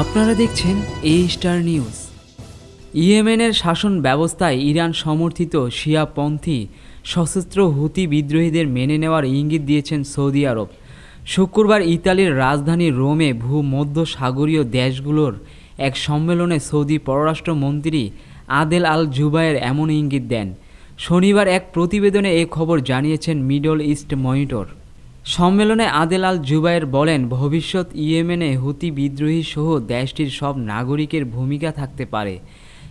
আপনারা দেখছেন এ star news ইয়েমেনের শাসন ব্যবস্থায় ইরান সমর্থিত শিয়াপন্থী সশস্ত্র হুতি বিদ্রোহীদের মেনে নেওয়ার ইঙ্গিত দিয়েছেন সৌদি আরব। শুক্রবার ইতালির রাজধানী রোমে ভূমধ্য সাগরীয় দেশগুলোর এক সম্মেলনে সৌদি পররাষ্ট্রমন্ত্রী আদেল আল জুবায়ের এমন ইঙ্গিত দেন। শনিবার এক প্রতিবেদনে এ খবর জানিয়েছেন মিডল ইস্ট মনিটর। সম্মেলনে আদেল আল জুবায়ের বলেন, ভবিষ্যৎ ইয়েমেনে হুতি বিদ্রোহী সহ দেশটির সব নাগরিকের ভূমিকা থাকতে পারে।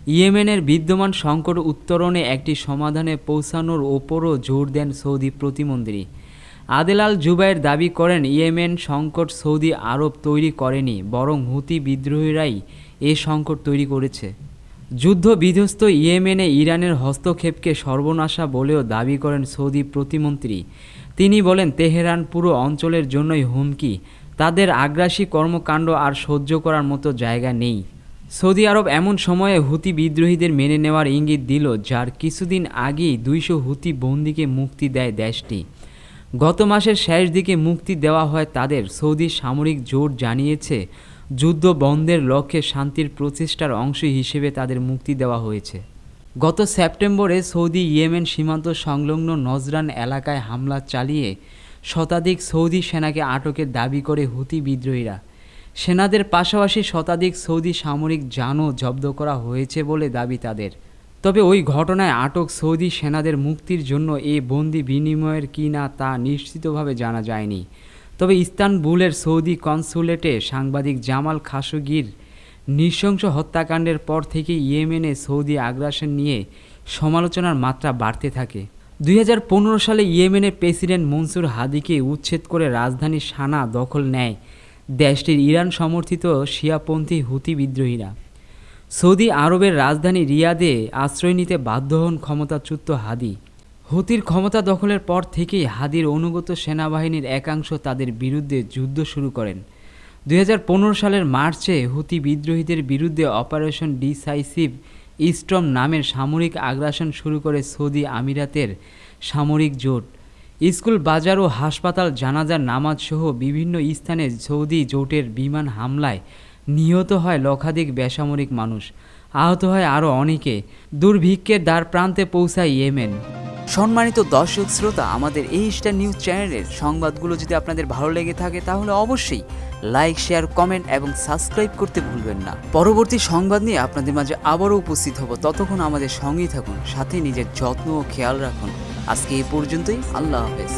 ইয়েমেনের বিদ্যমান সংকট উত্তরণে একটি সমাধানে পৌঁছানোর ওপরও জোর দেন সৌদি প্রতিমন্ত্রী। আদেল আল জুবায়ের দাবি করেন, ইয়েমেন সংকট সৌদি আরব তৈরি করেনি, বরং হুতি বিদ্রোহীরাই এ সংকট তৈরি করেছে। যুদ্ধ বিধ্বস্ত ইয়েমেনে ইরানের হস্তক্ষেপকে সর্বনাশা বলেও দাবি করেন সৌদি প্রতিমন্ত্রী। তিনি বলেন, তেহরান পুরো অঞ্চলের জন্যই হুমকি। তাদের আগ্রাসী কর্মকাণ্ড আর সহ্য করার মতো জায়গা নেই। সৌদি আরব এমন সময়ে হুতি বিদ্রোহীদের মেনে নেওয়ার ইঙ্গিত দিল, যার কিছুদিন আগেই দুইশো হুতি বন্দিকে মুক্তি দেয় দেশটি। গত মাসের শেষ দিকে মুক্তি দেওয়া হয় তাদের। সৌদি সামরিক জোট জানিয়েছে, যুদ্ধ বন্ধের লক্ষ্যে শান্তির প্রচেষ্টার অংশ হিসেবে তাদের মুক্তি দেওয়া হয়েছে। গত সেপ্টেম্বরে সৌদি ইয়েমেন সীমান্ত সংলগ্ন নজরান এলাকায় হামলা চালিয়ে শতাধিক সৌদি সেনাকে আটকের দাবি করে হুতি বিদ্রোহীরা। সেনাদের পাশাপাশি শতাধিক সৌদি সামরিক যানও জব্দ করা হয়েছে বলে দাবি তাদের। তবে ওই ঘটনায় আটক সৌদি সেনাদের মুক্তির জন্য এ বন্দি বিনিময়ের কি না তা নিশ্চিতভাবে জানা যায়নি। তবে ইস্তানবুলের সৌদি কনসুলেটে সাংবাদিক জামাল খাশোগির নৃশংস হত্যাকাণ্ডের পর থেকে ইয়েমেনে সৌদি আগ্রাসন নিয়ে সমালোচনার মাত্রা বাড়তে থাকে। দুই হাজার পনেরো সালে ইয়েমেনের প্রেসিডেন্ট মনসুর হাদিকে উচ্ছেদ করে রাজধানী সানা দখল নেয় দেশটির ইরান সমর্থিত শিয়াপন্থী হুতি বিদ্রোহীরা। সৌদি আরবের রাজধানী রিয়াদে আশ্রয় নিতে বাধ্য হন ক্ষমতাচ্যুত হাদি। হুতির ক্ষমতা দখলের পর থেকেই হাদির অনুগত সেনাবাহিনীর একাংশ তাদের বিরুদ্ধে যুদ্ধ শুরু করেন। দু হাজার পনেরো সালের মার্চে হুতি বিদ্রোহীদের বিরুদ্ধে অপারেশন ডিসাইসিভ ইস্ট্রম নামের সামরিক আগ্রাসন শুরু করে সৌদি আমিরাতের সামরিক জোট। স্কুল, বাজার ও হাসপাতাল, জানাজার নামাজ সহ বিভিন্ন স্থানে সৌদি জোটের বিমান হামলায় নিহত হয় লক্ষাধিক বেসামরিক মানুষ। আহত হয় আরও অনেকে। দুর্ভিক্ষের দ্বার প্রান্তে পৌঁছায় ইয়েমেন। সম্মানিত দর্শক শ্রোতা, আমাদের এই স্টার নিউজ চ্যানেলের সংবাদগুলো যদি আপনাদের ভালো লেগে থাকে, তাহলে অবশ্যই লাইক শেয়ার কমেন্ট এবং সাবস্ক্রাইব করতে ভুলবেন না। পরবর্তী সংবাদ নিয়ে আপনাদের মাঝে আবারও উপস্থিত হব। ততক্ষণ আমাদের সঙ্গেই থাকুন, সাথে নিজের যত্ন ও খেয়াল রাখুন। আজকে এই পর্যন্তই, আল্লাহ হাফেজ।